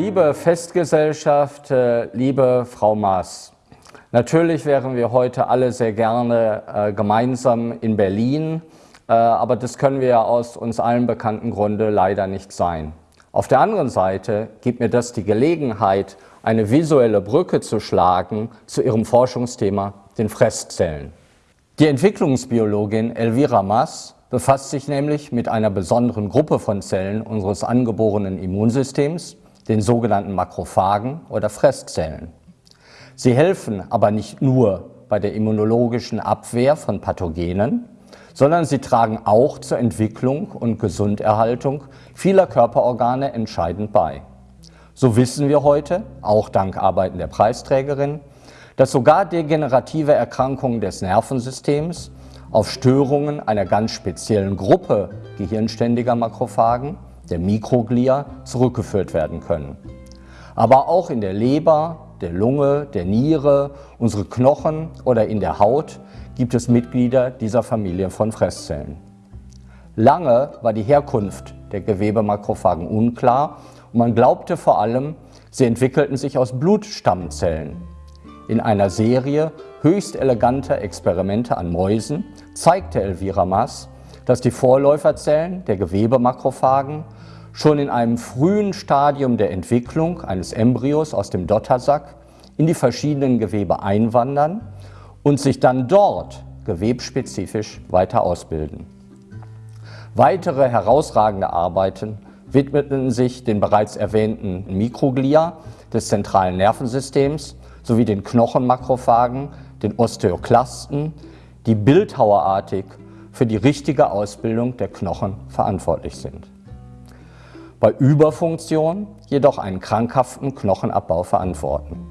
Liebe Festgesellschaft, äh, liebe Frau Maas, natürlich wären wir heute alle sehr gerne äh, gemeinsam in Berlin, äh, aber das können wir ja aus uns allen bekannten Grunde leider nicht sein. Auf der anderen Seite gibt mir das die Gelegenheit, eine visuelle Brücke zu schlagen zu Ihrem Forschungsthema, den Fresszellen. Die Entwicklungsbiologin Elvira Maas befasst sich nämlich mit einer besonderen Gruppe von Zellen unseres angeborenen Immunsystems, den sogenannten Makrophagen oder Fresszellen. Sie helfen aber nicht nur bei der immunologischen Abwehr von Pathogenen, sondern sie tragen auch zur Entwicklung und Gesunderhaltung vieler Körperorgane entscheidend bei. So wissen wir heute, auch dank Arbeiten der Preisträgerin, dass sogar degenerative Erkrankungen des Nervensystems auf Störungen einer ganz speziellen Gruppe gehirnständiger Makrophagen der Mikroglia zurückgeführt werden können. Aber auch in der Leber, der Lunge, der Niere, unsere Knochen oder in der Haut gibt es Mitglieder dieser Familie von Fresszellen. Lange war die Herkunft der Gewebemakrophagen unklar und man glaubte vor allem, sie entwickelten sich aus Blutstammzellen. In einer Serie höchst eleganter Experimente an Mäusen zeigte Elvira Maas, dass die Vorläuferzellen der Gewebemakrophagen schon in einem frühen Stadium der Entwicklung eines Embryos aus dem Dottersack in die verschiedenen Gewebe einwandern und sich dann dort gewebspezifisch weiter ausbilden. Weitere herausragende Arbeiten widmeten sich den bereits erwähnten Mikroglia des zentralen Nervensystems sowie den Knochenmakrophagen, den Osteoklasten, die bildhauerartig für die richtige Ausbildung der Knochen verantwortlich sind bei Überfunktion jedoch einen krankhaften Knochenabbau verantworten.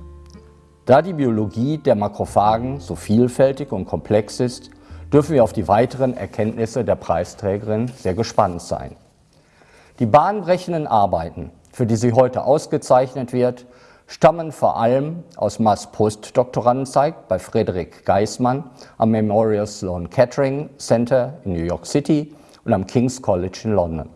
Da die Biologie der Makrophagen so vielfältig und komplex ist, dürfen wir auf die weiteren Erkenntnisse der Preisträgerin sehr gespannt sein. Die bahnbrechenden Arbeiten, für die sie heute ausgezeichnet wird, stammen vor allem aus Maas Postdoktorandenzeit bei Frederik Geismann am Memorial Sloan Kettering Center in New York City und am King's College in London.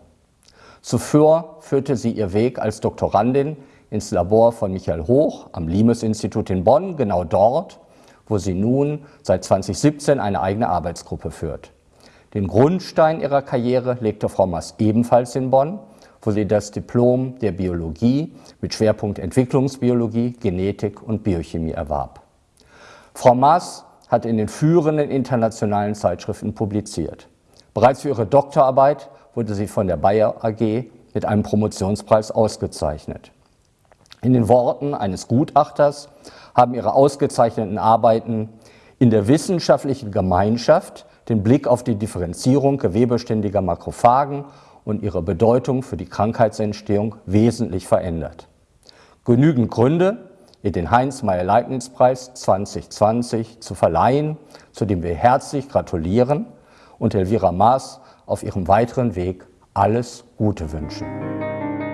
Zuvor führte sie ihr Weg als Doktorandin ins Labor von Michael Hoch am Limes-Institut in Bonn, genau dort, wo sie nun seit 2017 eine eigene Arbeitsgruppe führt. Den Grundstein ihrer Karriere legte Frau Maas ebenfalls in Bonn, wo sie das Diplom der Biologie mit Schwerpunkt Entwicklungsbiologie, Genetik und Biochemie erwarb. Frau Maas hat in den führenden internationalen Zeitschriften publiziert. Bereits für ihre Doktorarbeit wurde sie von der Bayer AG mit einem Promotionspreis ausgezeichnet. In den Worten eines Gutachters haben ihre ausgezeichneten Arbeiten in der wissenschaftlichen Gemeinschaft den Blick auf die Differenzierung gewebeständiger Makrophagen und ihre Bedeutung für die Krankheitsentstehung wesentlich verändert. Genügend Gründe, ihr den Heinz-Meyer-Leibniz-Preis 2020 zu verleihen, zu dem wir herzlich gratulieren und Elvira Maas auf ihrem weiteren Weg alles Gute wünschen.